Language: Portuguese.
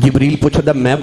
Gibril puxa da map